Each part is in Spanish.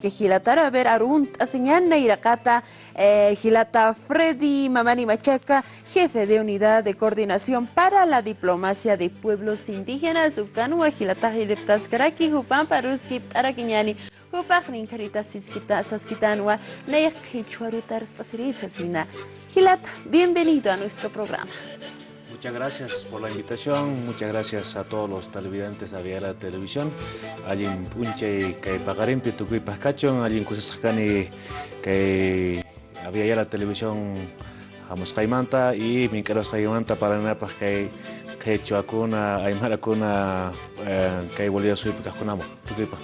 que Gilatara ver arunt aseñana irakata eh, Gilata Freddy Mamani Machaca, jefe de unidad de coordinación para la diplomacia de pueblos indígenas, Ucanua Gilata Hiliptas Karaki, Jupan Paruski, Araquiñani, Jupak Ninkarita Siskita Saskitanua, Neyak Hichuarutar Stasiritsasina. Gilata, bienvenido a nuestro programa. Muchas gracias por la invitación, muchas gracias a todos los televidentes de la televisión. Alguien punche que pagarín pitucuy pascachon, kusasakani que había ya la televisión Caimanta y Minqueros Caimanta para nada pues que que chuacuna, aymara kuna que volvía a subir picascunamo. Tucuy pas,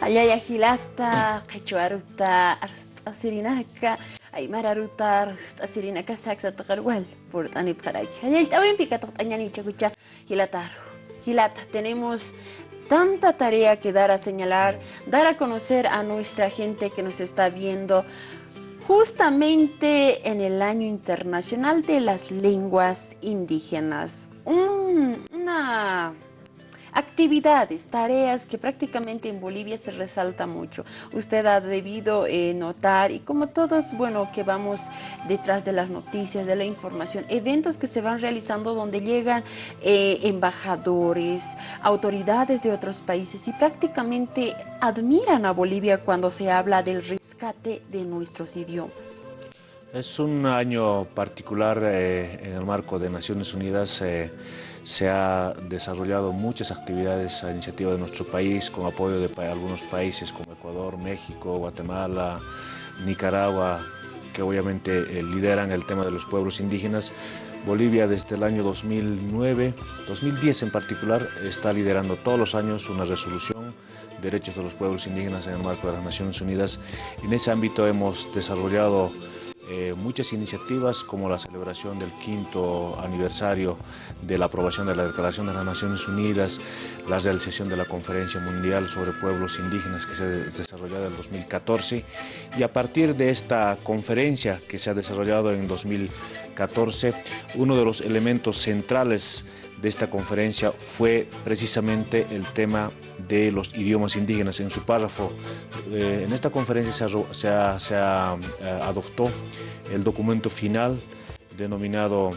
alguien punche cacho. Ayaya Gilata, Cachuaruta, Asirinaka. ay mararutar asirina kasak sa takarwal por tani pkaraki ay tawin pika toktañani chakucha hilataru hilata tenemos tanta tarea que dar a señalar dar a conocer a nuestra gente que nos está viendo justamente en el año internacional de las lenguas indígenas un, una actividades, tareas que prácticamente en Bolivia se resalta mucho. Usted ha debido eh, notar, y como todos, bueno, que vamos detrás de las noticias, de la información, eventos que se van realizando donde llegan eh, embajadores, autoridades de otros países y prácticamente admiran a Bolivia cuando se habla del rescate de nuestros idiomas. Es un año particular eh, en el marco de Naciones Unidas se ha desarrollado muchas actividades a iniciativa de nuestro país con apoyo de algunos países como Ecuador, México, Guatemala, Nicaragua, que obviamente eh, lideran el tema de los pueblos indígenas. Bolivia desde el año 2009, 2010 en particular, está liderando todos los años una resolución derechos de los pueblos indígenas en el marco de las Naciones Unidas. En ese ámbito hemos desarrollado eh, muchas iniciativas como la celebración del quinto aniversario de la aprobación de la Declaración de las Naciones Unidas, la realización de la Conferencia Mundial sobre Pueblos Indígenas que se ha desarrollado en 2014 y a partir de esta conferencia que se ha desarrollado en 2014, uno de los elementos centrales de esta conferencia fue precisamente el tema de los idiomas indígenas. En su párrafo, eh, en esta conferencia se, eh, adoptó el documento final denominado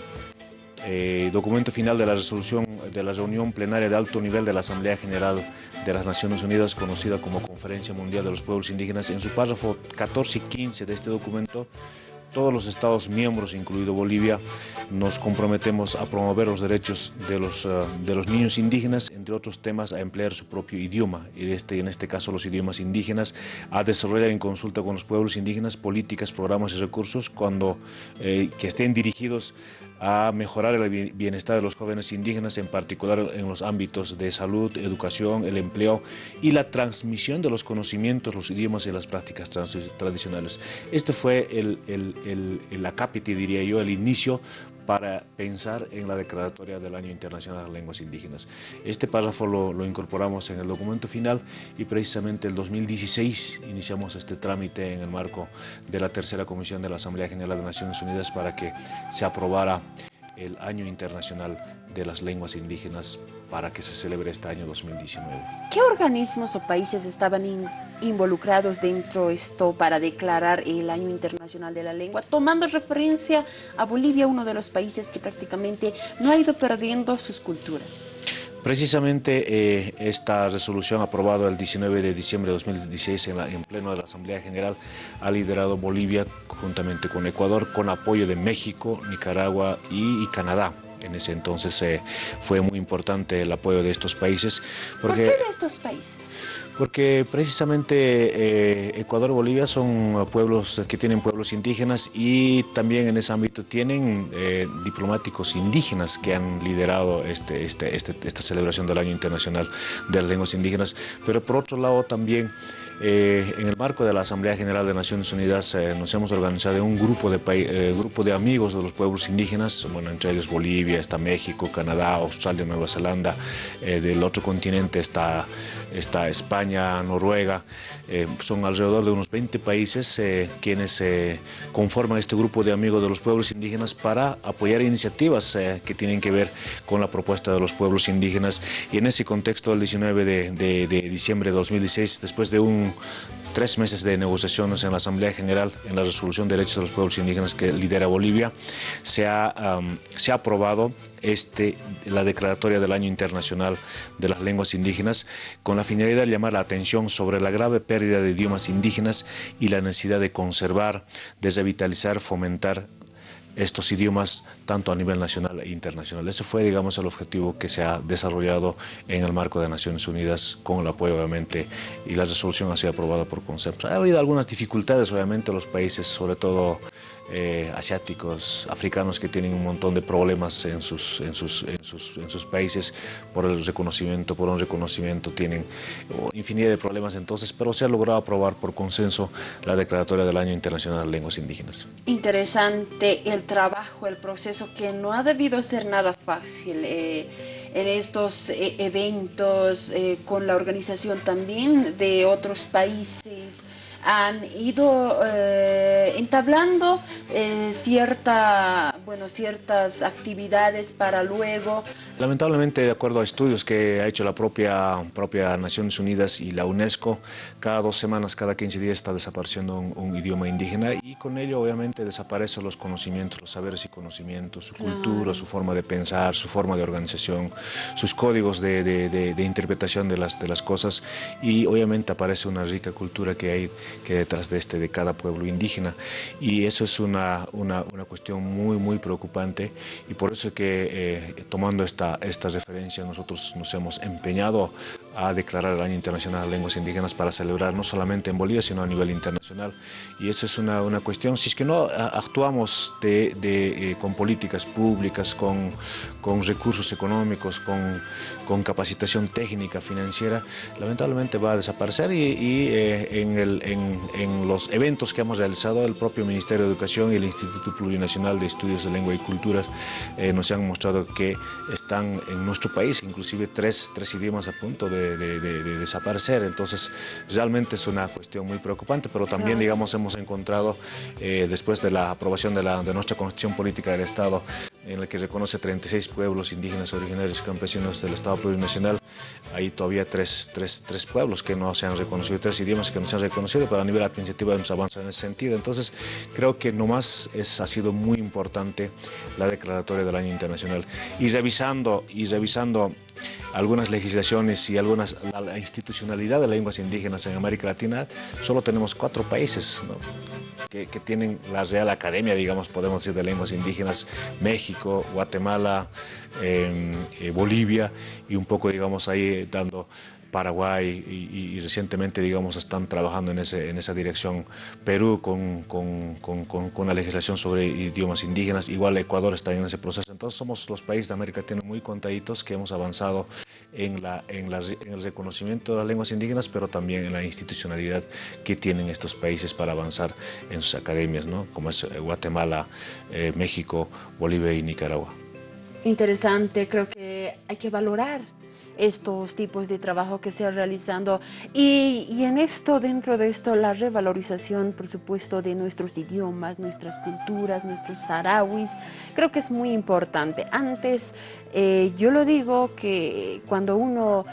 eh, documento final de la resolución de la reunión plenaria de alto nivel de la Asamblea General de las Naciones Unidas, conocida como Conferencia Mundial de los Pueblos Indígenas. En su párrafo 14 y 15 de este documento todos los Estados miembros, incluido Bolivia, nos comprometemos a promover los derechos de los, eh, de los niños indígenas, entre otros temas, a emplear su propio idioma, este, en este caso los idiomas indígenas, a desarrollar en consulta con los pueblos indígenas políticas, programas y recursos cuando, eh, que estén dirigidos a mejorar el bienestar de los jóvenes indígenas, en particular en los ámbitos de salud, educación, el empleo y la transmisión de los conocimientos, los idiomas y las prácticas tradicionales. Este fue el, el, el, acápite, diría yo, el inicio para pensar en la declaratoria del Año Internacional de las Lenguas Indígenas. Este párrafo lo, incorporamos en el documento final y precisamente el 2016 iniciamos este trámite en el marco de la tercera comisión de la Asamblea General de Naciones Unidas para que se aprobara el Año Internacional de las Lenguas Indígenas para que se celebre este año 2019. ¿Qué organismos o países estaban involucrados dentro de esto para declarar el Año Internacional de la Lengua? Tomando referencia a Bolivia, uno de los países que prácticamente no ha ido perdiendo sus culturas. Precisamente eh, esta resolución aprobada el 19 de diciembre de 2016 en, en, pleno de la Asamblea General ha liderado Bolivia juntamente con Ecuador con apoyo de México, Nicaragua y Canadá. En ese entonces eh, fue muy importante el apoyo de estos países. Porque, ¿Por qué de estos países? Porque precisamente eh, Ecuador y Bolivia son pueblos que tienen pueblos indígenas y también en ese ámbito tienen eh, diplomáticos indígenas que han liderado este, este, este, esta celebración del Año Internacional de las Lenguas Indígenas. Pero por otro lado también eh, en el marco de la Asamblea General de Naciones Unidas eh, nos hemos organizado un grupo de, eh, grupo de amigos de los pueblos indígenas, bueno, entre ellos Bolivia, está México, Canadá, Australia, Nueva Zelanda, eh, del otro continente está, está España, Noruega, son alrededor de unos 20 países quienes conforman este grupo de amigos de los pueblos indígenas para apoyar iniciativas que tienen que ver con la propuesta de los pueblos indígenas. Y en ese contexto el 19 de, de, de diciembre de 2016, después de un tres meses de negociaciones en la Asamblea General en la resolución de derechos de los pueblos indígenas que lidera Bolivia, se ha, se ha aprobado este, la declaratoria del Año Internacional de las Lenguas Indígenas con la finalidad de llamar la atención sobre la grave pérdida de idiomas indígenas y la necesidad de conservar, de revitalizar, fomentar estos idiomas tanto a nivel nacional e internacional. Ese fue, digamos, el objetivo que se ha desarrollado en el marco de Naciones Unidas con el apoyo, obviamente, y la resolución ha sido aprobada por consenso. Ha habido algunas dificultades, obviamente, los países, sobre todo eh, asiáticos, africanos que tienen un montón de problemas en sus, en sus, en sus, países por el reconocimiento, por un reconocimiento, tienen infinidad de problemas entonces, pero se ha logrado aprobar por consenso la declaratoria del Año Internacional de Lenguas Indígenas. Interesante el trabajo, el proceso que no ha debido ser nada fácil. Eh, en estos eh, eventos, con la organización también de otros países, han ido eh, entablando eh, cierta, bueno, ciertas actividades para luego. Lamentablemente, de acuerdo a estudios que ha hecho la propia, propia Naciones Unidas y la UNESCO, cada dos semanas, cada 15 días está desapareciendo un, idioma indígena y con ello obviamente desaparecen los conocimientos, los saberes y conocimientos, su cultura, su forma de pensar, su forma de organización, sus códigos de, de, de interpretación de las, de las cosas y obviamente aparece una rica cultura que hay que detrás de este de cada pueblo indígena. Y eso es una, una, una cuestión muy muy preocupante y por eso es que eh, tomando esta, esta referencia nosotros nos hemos empeñado a declarar el Año Internacional de Lenguas Indígenas para celebrar no solamente en Bolivia sino a nivel internacional. Y eso es una, una cuestión, si es que no actuamos de, de, eh, con políticas públicas, con, con recursos económicos, con, con, capacitación técnica, financiera, lamentablemente va a desaparecer. Y, y eh, en, el, en, en, los eventos que hemos realizado, el propio Ministerio de Educación y el Instituto Plurinacional de Estudios de Lengua y Culturas eh, nos han mostrado que están en nuestro país inclusive tres, tres idiomas a punto de, de, de, desaparecer. Entonces, realmente es una cuestión muy preocupante, pero también, digamos, hemos encontrado, eh, después de la aprobación de, la, de nuestra Constitución Política del Estado, en la que reconoce 36 pueblos indígenas originarios campesinos del Estado plurinacional. Hay todavía tres, tres, tres, pueblos que no se han reconocido, tres idiomas que no se han reconocido, pero a nivel administrativo hemos avanzado en ese sentido. Entonces, creo que nomás es, ha sido muy importante la declaratoria del Año Internacional. Y revisando, y revisando algunas legislaciones y algunas, la, institucionalidad de las lenguas indígenas en América Latina, solo tenemos cuatro países que, tienen la Real Academia, digamos, podemos decir, de lenguas indígenas, México, Guatemala, eh, eh, Bolivia, y un poco, digamos, ahí dando Paraguay y, y, recientemente, digamos, están trabajando en, ese, en esa dirección. Perú con, con, con, con, la legislación sobre idiomas indígenas, igual Ecuador está en ese proceso. Entonces somos los países de América Latina muy contaditos que hemos avanzado en, la, en, la, en el reconocimiento de las lenguas indígenas, pero también en la institucionalidad que tienen estos países para avanzar en sus academias, ¿no? como es eh, Guatemala, eh, México, Bolivia y Nicaragua. Interesante, creo que hay que valorar estos tipos de trabajo que se ha realizando y, y, en esto, dentro de esto, la revalorización, por supuesto, de nuestros idiomas, nuestras culturas, nuestros sarawis, creo que es muy importante. Antes, eh, yo lo digo que cuando uno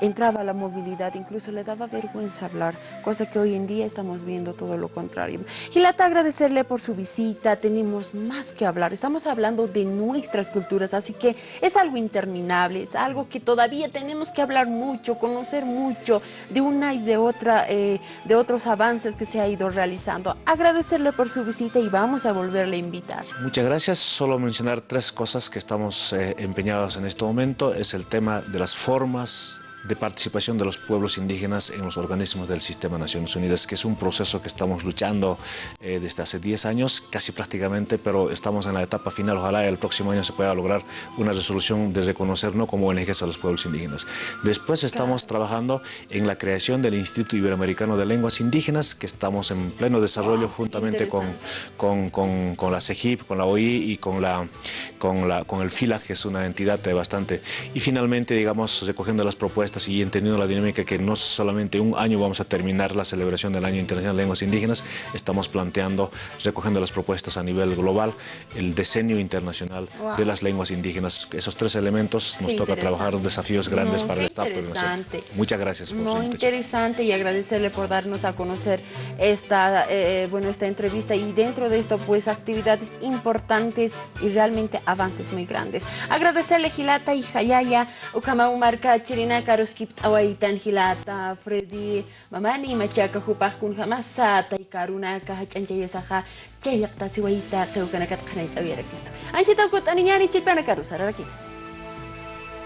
entraba a la movilidad, incluso le daba vergüenza hablar, cosa que hoy en día estamos viendo todo lo contrario. Gilata, agradecerle por su visita, tenemos más que hablar, estamos hablando de nuestras culturas, así que es algo interminable, es algo que todavía tenemos que hablar mucho, conocer mucho de una y de otra, eh, de otros avances que se ha ido realizando. Agradecerle por su visita y vamos a volverle a invitar. Muchas gracias, solo mencionar tres cosas que estamos eh, empeñados en este momento, es el tema de las formas de participación de los pueblos indígenas en los organismos del Sistema de Naciones Unidas, que es un proceso que estamos luchando eh, desde hace 10 años, casi prácticamente, pero estamos en la etapa final. Ojalá el próximo año se pueda lograr una resolución de reconocer no como ONGs a los pueblos indígenas. Después estamos claro. trabajando en la creación del Instituto Iberoamericano de Lenguas Indígenas, que estamos en pleno desarrollo wow, juntamente con, con, con, con, la CEGIP, con la OI y con, la, con, la, con el FILA, que es una entidad bastante... Y finalmente, digamos, recogiendo las propuestas propuestas y entendiendo la dinámica que no solamente un año vamos a terminar la celebración del Año Internacional de Lenguas Indígenas, estamos planteando, recogiendo las propuestas a nivel global, el decenio internacional de las lenguas indígenas. Esos tres elementos nos toca trabajar desafíos grandes para el Estado. Muchas gracias por su interesante y agradecerle por darnos a conocer esta, eh, bueno, esta entrevista y dentro de esto pues actividades importantes y realmente avances muy grandes. Agradecerle Gilata y Hayaya, Ukama Umarka, Caro skipped away ten hilata, ah, Freddy, Mamani, Machaka, who pacun Hamasa, Taikaruna, Kahach and Jayasaha, Jayaktasiwaita, Tokanakat ya, Kanet Averakist. And she talked about any Chipanakarus, Araki.